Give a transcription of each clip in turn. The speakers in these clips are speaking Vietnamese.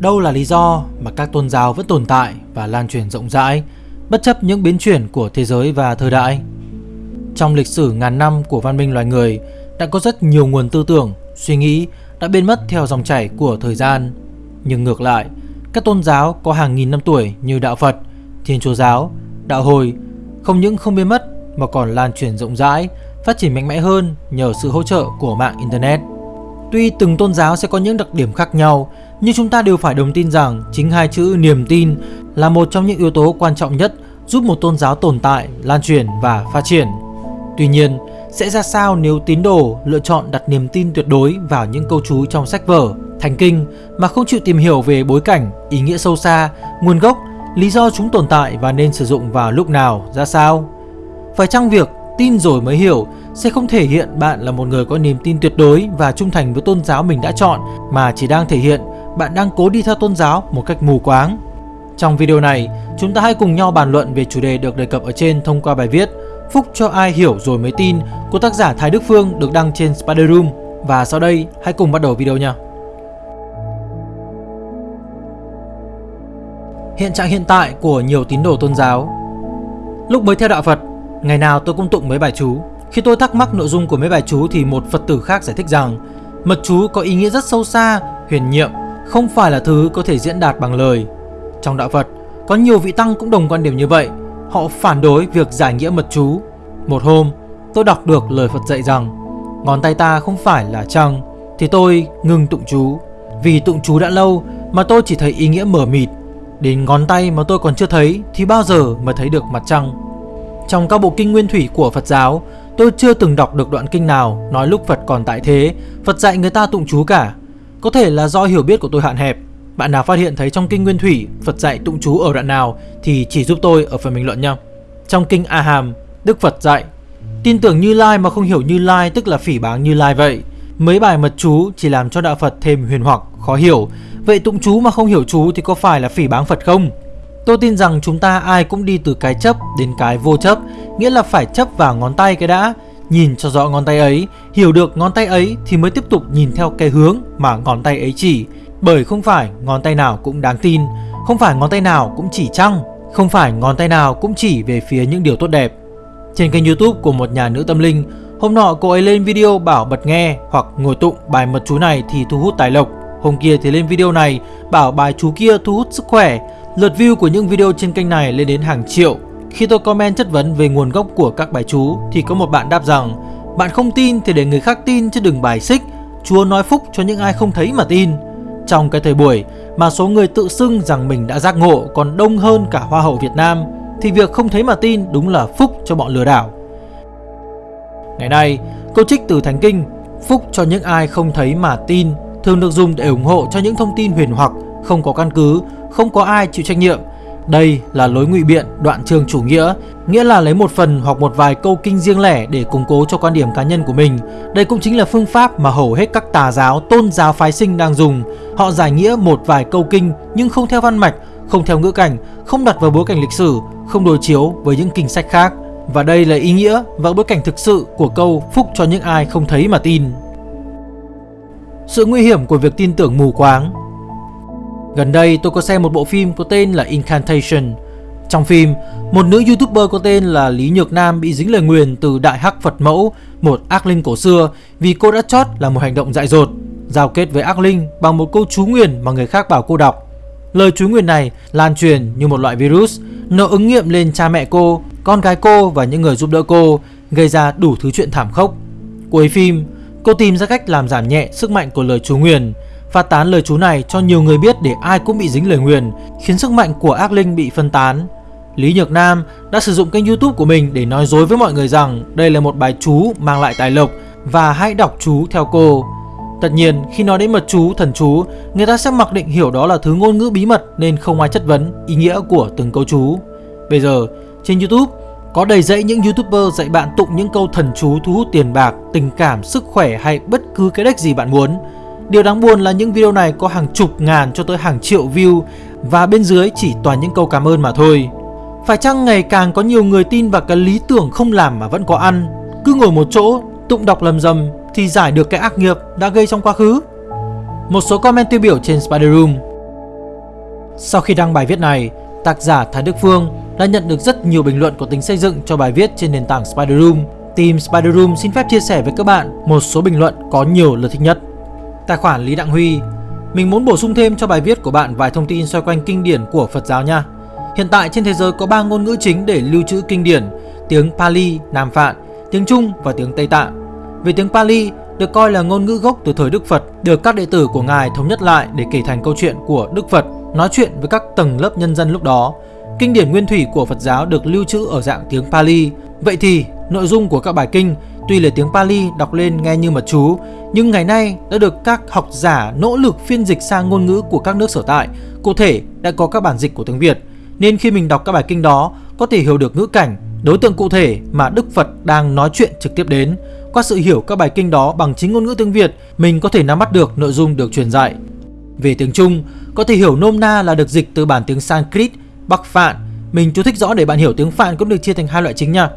Đâu là lý do mà các tôn giáo vẫn tồn tại và lan truyền rộng rãi, bất chấp những biến chuyển của thế giới và thời đại? Trong lịch sử ngàn năm của văn minh loài người, đã có rất nhiều nguồn tư tưởng, suy nghĩ đã biến mất theo dòng chảy của thời gian. Nhưng ngược lại, các tôn giáo có hàng nghìn năm tuổi như Đạo Phật, Thiên Chúa Giáo, Đạo Hồi không những không biến mất mà còn lan truyền rộng rãi, phát triển mạnh mẽ hơn nhờ sự hỗ trợ của mạng Internet. Tuy từng tôn giáo sẽ có những đặc điểm khác nhau, nhưng chúng ta đều phải đồng tin rằng chính hai chữ niềm tin là một trong những yếu tố quan trọng nhất giúp một tôn giáo tồn tại, lan truyền và phát triển. Tuy nhiên, sẽ ra sao nếu tín đồ lựa chọn đặt niềm tin tuyệt đối vào những câu chú trong sách vở, thành kinh mà không chịu tìm hiểu về bối cảnh, ý nghĩa sâu xa, nguồn gốc, lý do chúng tồn tại và nên sử dụng vào lúc nào, ra sao? Phải chăng việc tin rồi mới hiểu sẽ không thể hiện bạn là một người có niềm tin tuyệt đối và trung thành với tôn giáo mình đã chọn mà chỉ đang thể hiện bạn đang cố đi theo tôn giáo một cách mù quáng. Trong video này, chúng ta hãy cùng nhau bàn luận về chủ đề được đề cập ở trên thông qua bài viết Phúc cho ai hiểu rồi mới tin của tác giả Thái Đức Phương được đăng trên Spider Room. Và sau đây, hãy cùng bắt đầu video nha. Hiện trạng hiện tại của nhiều tín đồ tôn giáo Lúc mới theo đạo Phật, ngày nào tôi cũng tụng mấy bài chú. Khi tôi thắc mắc nội dung của mấy bài chú thì một Phật tử khác giải thích rằng mật chú có ý nghĩa rất sâu xa, huyền nhiệm, không phải là thứ có thể diễn đạt bằng lời. Trong đạo Phật, có nhiều vị tăng cũng đồng quan điểm như vậy. Họ phản đối việc giải nghĩa mật chú. Một hôm tôi đọc được lời Phật dạy rằng Ngón tay ta không phải là trăng Thì tôi ngừng tụng chú. Vì tụng chú đã lâu mà tôi chỉ thấy ý nghĩa mở mịt. Đến ngón tay mà tôi còn chưa thấy Thì bao giờ mà thấy được mặt trăng. Trong các bộ kinh nguyên thủy của Phật giáo Tôi chưa từng đọc được đoạn kinh nào Nói lúc Phật còn tại thế Phật dạy người ta tụng chú cả Có thể là do hiểu biết của tôi hạn hẹp bạn nào phát hiện thấy trong kinh Nguyên Thủy Phật dạy tụng chú ở đoạn nào thì chỉ giúp tôi ở phần bình luận nhé. Trong kinh A Hàm, Đức Phật dạy Tin tưởng Như Lai mà không hiểu Như Lai tức là phỉ báng Như Lai vậy. Mấy bài mật chú chỉ làm cho đạo Phật thêm huyền hoặc, khó hiểu. Vậy tụng chú mà không hiểu chú thì có phải là phỉ báng Phật không? Tôi tin rằng chúng ta ai cũng đi từ cái chấp đến cái vô chấp, nghĩa là phải chấp vào ngón tay cái đã, nhìn cho rõ ngón tay ấy, hiểu được ngón tay ấy thì mới tiếp tục nhìn theo cái hướng mà ngón tay ấy chỉ. Bởi không phải ngón tay nào cũng đáng tin Không phải ngón tay nào cũng chỉ trăng Không phải ngón tay nào cũng chỉ về phía những điều tốt đẹp. Trên kênh youtube của một nhà nữ tâm linh Hôm nọ cô ấy lên video bảo bật nghe Hoặc ngồi tụng bài mật chú này thì thu hút tài lộc. Hôm kia thì lên video này bảo bài chú kia thu hút sức khỏe. Lượt view của những video trên kênh này lên đến hàng triệu. Khi tôi comment chất vấn về nguồn gốc của các bài chú Thì có một bạn đáp rằng Bạn không tin thì để người khác tin chứ đừng bài xích. Chúa nói phúc cho những ai không thấy mà tin. Trong cái thời buổi mà số người tự xưng rằng mình đã giác ngộ còn đông hơn cả Hoa hậu Việt Nam thì việc không thấy mà tin đúng là phúc cho bọn lừa đảo. Ngày nay, câu trích từ Thánh Kinh Phúc cho những ai không thấy mà tin thường được dùng để ủng hộ cho những thông tin huyền hoặc, không có căn cứ, không có ai chịu trách nhiệm đây là lối ngụy biện đoạn trường chủ nghĩa, nghĩa là lấy một phần hoặc một vài câu kinh riêng lẻ để củng cố cho quan điểm cá nhân của mình. Đây cũng chính là phương pháp mà hầu hết các tà giáo, tôn giáo phái sinh đang dùng. Họ giải nghĩa một vài câu kinh nhưng không theo văn mạch, không theo ngữ cảnh, không đặt vào bối cảnh lịch sử, không đối chiếu với những kinh sách khác. Và đây là ý nghĩa và bối cảnh thực sự của câu phúc cho những ai không thấy mà tin. Sự nguy hiểm của việc tin tưởng mù quáng Gần đây tôi có xem một bộ phim có tên là Incantation. Trong phim, một nữ youtuber có tên là Lý Nhược Nam bị dính lời nguyền từ Đại Hắc Phật Mẫu, một ác linh cổ xưa vì cô đã chót là một hành động dại dột, giao kết với ác linh bằng một câu chú nguyền mà người khác bảo cô đọc. Lời chú nguyền này lan truyền như một loại virus, nó ứng nghiệm lên cha mẹ cô, con gái cô và những người giúp đỡ cô, gây ra đủ thứ chuyện thảm khốc. Cuối phim, cô tìm ra cách làm giảm nhẹ sức mạnh của lời chú nguyền, phát tán lời chú này cho nhiều người biết để ai cũng bị dính lời nguyền, khiến sức mạnh của ác linh bị phân tán. Lý Nhược Nam đã sử dụng kênh youtube của mình để nói dối với mọi người rằng đây là một bài chú mang lại tài lộc và hãy đọc chú theo cô. Tất nhiên, khi nói đến mật chú, thần chú, người ta sẽ mặc định hiểu đó là thứ ngôn ngữ bí mật nên không ai chất vấn ý nghĩa của từng câu chú. Bây giờ, trên YouTube, có đầy dẫy những YouTuber dạy bạn tụng những câu thần chú thu hút tiền bạc, tình cảm, sức khỏe hay bất cứ cái đếch gì bạn muốn. Điều đáng buồn là những video này có hàng chục ngàn cho tới hàng triệu view và bên dưới chỉ toàn những câu cảm ơn mà thôi. Phải chăng ngày càng có nhiều người tin vào cái lý tưởng không làm mà vẫn có ăn, cứ ngồi một chỗ tụng đọc lầm rầm thì giải được cái ác nghiệp đã gây trong quá khứ? Một số comment tiêu biểu trên Spider Room Sau khi đăng bài viết này, tác giả Thái Đức Phương đã nhận được rất nhiều bình luận có tính xây dựng cho bài viết trên nền tảng Spider Room. Team Spider Room xin phép chia sẻ với các bạn một số bình luận có nhiều lượt thích nhất. Tài khoản Lý Đặng Huy Mình muốn bổ sung thêm cho bài viết của bạn vài thông tin xoay quanh kinh điển của Phật giáo nha. Hiện tại trên thế giới có 3 ngôn ngữ chính để lưu trữ kinh điển, tiếng Pali, Nam Phạn, tiếng Trung và tiếng Tây Tạng. Về tiếng Pali được coi là ngôn ngữ gốc từ thời Đức Phật, được các đệ tử của Ngài thống nhất lại để kể thành câu chuyện của Đức Phật, nói chuyện với các tầng lớp nhân dân lúc đó. Kinh điển nguyên thủy của Phật giáo được lưu trữ ở dạng tiếng Pali. Vậy thì, nội dung của các bài kinh tuy là tiếng Pali đọc lên nghe như mật chú, nhưng ngày nay đã được các học giả nỗ lực phiên dịch sang ngôn ngữ của các nước sở tại. Cụ thể, đã có các bản dịch của tiếng Việt, nên khi mình đọc các bài kinh đó, có thể hiểu được ngữ cảnh, đối tượng cụ thể mà Đức Phật đang nói chuyện trực tiếp đến. Qua sự hiểu các bài kinh đó bằng chính ngôn ngữ tiếng Việt, mình có thể nắm bắt được nội dung được truyền dạy. Về tiếng Trung, có thể hiểu nôm na là được dịch từ bản tiếng Sanskrit, Bắc Phạn. Mình chú thích rõ để bạn hiểu tiếng Phạn cũng được chia thành hai loại chính nha.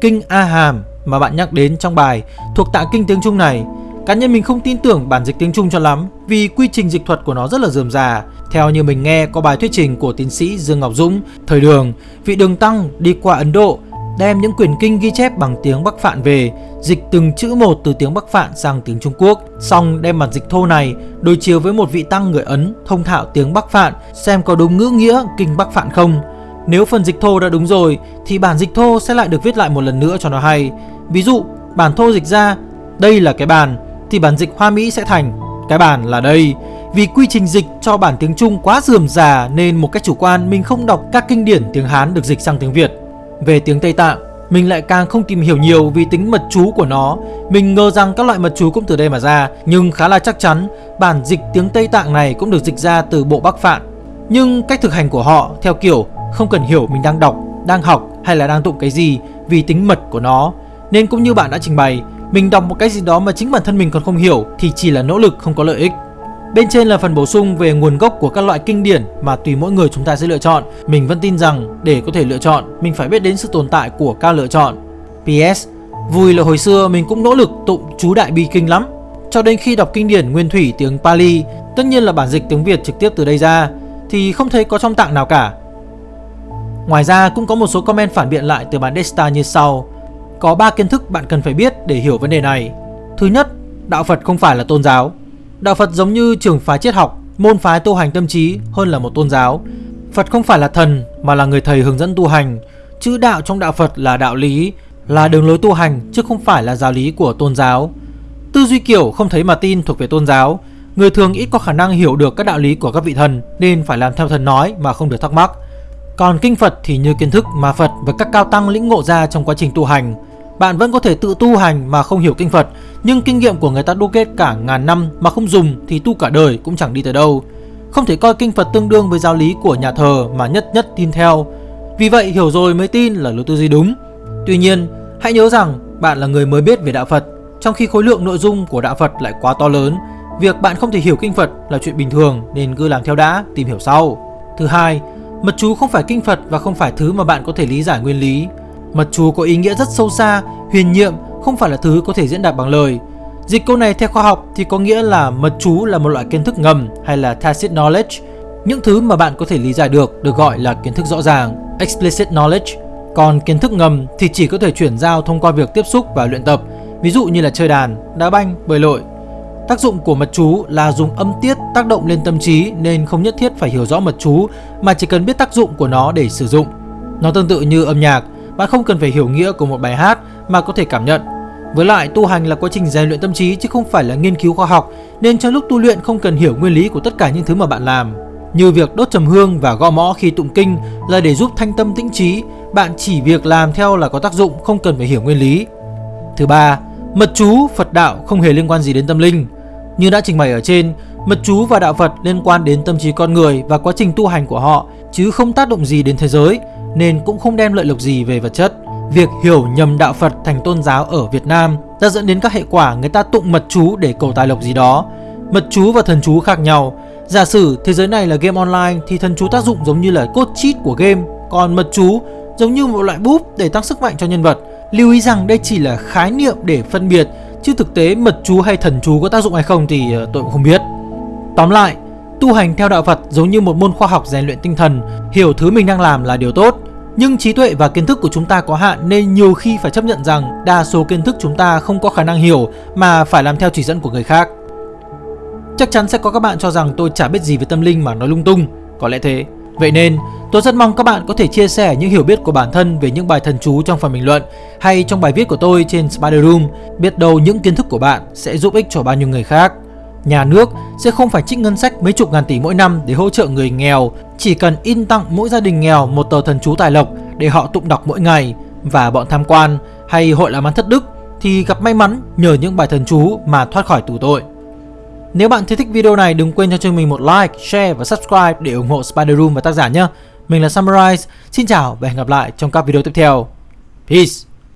Kinh A Hàm mà bạn nhắc đến trong bài thuộc tạng kinh tiếng Trung này. Cá nhân mình không tin tưởng bản dịch tiếng Trung cho lắm vì quy trình dịch thuật của nó rất là dườm già. Theo như mình nghe có bài thuyết trình của tiến sĩ Dương Ngọc Dũng, thời đường, vị đường tăng đi qua Ấn Độ đem những quyển kinh ghi chép bằng tiếng Bắc Phạn về, dịch từng chữ một từ tiếng Bắc Phạn sang tiếng Trung Quốc, xong đem bản dịch thô này đối chiếu với một vị tăng người Ấn thông thạo tiếng Bắc Phạn xem có đúng ngữ nghĩa kinh Bắc Phạn không. Nếu phần dịch thô đã đúng rồi thì bản dịch thô sẽ lại được viết lại một lần nữa cho nó hay. Ví dụ, bản thô dịch ra đây là cái bàn thì bản dịch Hoa Mỹ sẽ thành cái bàn là đây. Vì quy trình dịch cho bản tiếng Trung quá rườm rà nên một cách chủ quan mình không đọc các kinh điển tiếng Hán được dịch sang tiếng Việt. Về tiếng Tây Tạng, mình lại càng không tìm hiểu nhiều vì tính mật chú của nó. Mình ngờ rằng các loại mật chú cũng từ đây mà ra, nhưng khá là chắc chắn bản dịch tiếng Tây Tạng này cũng được dịch ra từ bộ Bắc Phạn. Nhưng cách thực hành của họ theo kiểu không cần hiểu mình đang đọc, đang học hay là đang tụng cái gì vì tính mật của nó. Nên cũng như bạn đã trình bày, mình đọc một cái gì đó mà chính bản thân mình còn không hiểu thì chỉ là nỗ lực không có lợi ích. Bên trên là phần bổ sung về nguồn gốc của các loại kinh điển mà tùy mỗi người chúng ta sẽ lựa chọn. Mình vẫn tin rằng để có thể lựa chọn, mình phải biết đến sự tồn tại của các lựa chọn. PS, vui là hồi xưa mình cũng nỗ lực tụng chú đại bi kinh lắm. Cho đến khi đọc kinh điển nguyên thủy tiếng Pali, tất nhiên là bản dịch tiếng Việt trực tiếp từ đây ra, thì không thấy có trong tạng nào cả. Ngoài ra cũng có một số comment phản biện lại từ bản Desta như sau. Có 3 kiến thức bạn cần phải biết để hiểu vấn đề này. Thứ nhất, đạo Phật không phải là tôn giáo. Đạo Phật giống như trường phái triết học, môn phái tu hành tâm trí hơn là một tôn giáo. Phật không phải là thần mà là người thầy hướng dẫn tu hành. Chữ đạo trong đạo Phật là đạo lý, là đường lối tu hành chứ không phải là giáo lý của tôn giáo. Tư duy kiểu không thấy mà tin thuộc về tôn giáo. Người thường ít có khả năng hiểu được các đạo lý của các vị thần nên phải làm theo thần nói mà không được thắc mắc. Còn kinh Phật thì như kiến thức mà Phật và các cao tăng lĩnh ngộ ra trong quá trình tu hành. Bạn vẫn có thể tự tu hành mà không hiểu kinh Phật Nhưng kinh nghiệm của người ta đúc kết cả ngàn năm mà không dùng thì tu cả đời cũng chẳng đi tới đâu. Không thể coi kinh Phật tương đương với giáo lý của nhà thờ mà nhất nhất tin theo. Vì vậy hiểu rồi mới tin là lối tư duy đúng. Tuy nhiên hãy nhớ rằng bạn là người mới biết về đạo Phật Trong khi khối lượng nội dung của đạo Phật lại quá to lớn. Việc bạn không thể hiểu kinh Phật là chuyện bình thường nên cứ làm theo đã, tìm hiểu sau. Thứ hai, mật chú không phải kinh Phật và không phải thứ mà bạn có thể lý giải nguyên lý Mật chú có ý nghĩa rất sâu xa, huyền nhiệm, không phải là thứ có thể diễn đạt bằng lời. Dịch câu này theo khoa học thì có nghĩa là mật chú là một loại kiến thức ngầm hay là tacit knowledge. Những thứ mà bạn có thể lý giải được được gọi là kiến thức rõ ràng, explicit knowledge. Còn kiến thức ngầm thì chỉ có thể chuyển giao thông qua việc tiếp xúc và luyện tập, ví dụ như là chơi đàn, đá banh, bơi lội. Tác dụng của mật chú là dùng âm tiết tác động lên tâm trí nên không nhất thiết phải hiểu rõ mật chú mà chỉ cần biết tác dụng của nó để sử dụng. Nó tương tự như âm nhạc, bạn không cần phải hiểu nghĩa của một bài hát mà có thể cảm nhận. Với lại tu hành là quá trình rèn luyện tâm trí chứ không phải là nghiên cứu khoa học nên trong lúc tu luyện không cần hiểu nguyên lý của tất cả những thứ mà bạn làm. Như việc đốt trầm hương và gõ mõ khi tụng kinh là để giúp thanh tâm tĩnh trí, bạn chỉ việc làm theo là có tác dụng không cần phải hiểu nguyên lý. Thứ ba, mật chú Phật đạo không hề liên quan gì đến tâm linh. Như đã trình bày ở trên, mật chú và đạo Phật liên quan đến tâm trí con người và quá trình tu hành của họ chứ không tác động gì đến thế giới nên cũng không đem lợi lộc gì về vật chất. Việc hiểu nhầm đạo Phật thành tôn giáo ở Việt Nam đã dẫn đến các hệ quả người ta tụng mật chú để cầu tài lộc gì đó. Mật chú và thần chú khác nhau. Giả sử thế giới này là game online thì thần chú tác dụng giống như là cốt cheat của game, còn mật chú giống như một loại búp để tăng sức mạnh cho nhân vật. Lưu ý rằng đây chỉ là khái niệm để phân biệt, chứ thực tế mật chú hay thần chú có tác dụng hay không thì ờ, tôi cũng không biết. Tóm lại, Tu hành theo đạo Phật giống như một môn khoa học rèn luyện tinh thần, hiểu thứ mình đang làm là điều tốt. Nhưng trí tuệ và kiến thức của chúng ta có hạn nên nhiều khi phải chấp nhận rằng đa số kiến thức chúng ta không có khả năng hiểu mà phải làm theo chỉ dẫn của người khác. Chắc chắn sẽ có các bạn cho rằng tôi chả biết gì về tâm linh mà nói lung tung, có lẽ thế. Vậy nên, tôi rất mong các bạn có thể chia sẻ những hiểu biết của bản thân về những bài thần chú trong phần bình luận hay trong bài viết của tôi trên Spider Room. Biết đâu những kiến thức của bạn sẽ giúp ích cho bao nhiêu người khác. Nhà nước sẽ không phải trích ngân sách mấy chục ngàn tỷ mỗi năm để hỗ trợ người nghèo, chỉ cần in tặng mỗi gia đình nghèo một tờ thần chú tài lộc để họ tụng đọc mỗi ngày và bọn tham quan hay hội làm ăn thất đức thì gặp may mắn nhờ những bài thần chú mà thoát khỏi tù tội. Nếu bạn thấy thích video này đừng quên cho chương mình một like, share và subscribe để ủng hộ Spider Room và tác giả nhé. Mình là Summarize, xin chào và hẹn gặp lại trong các video tiếp theo. Peace!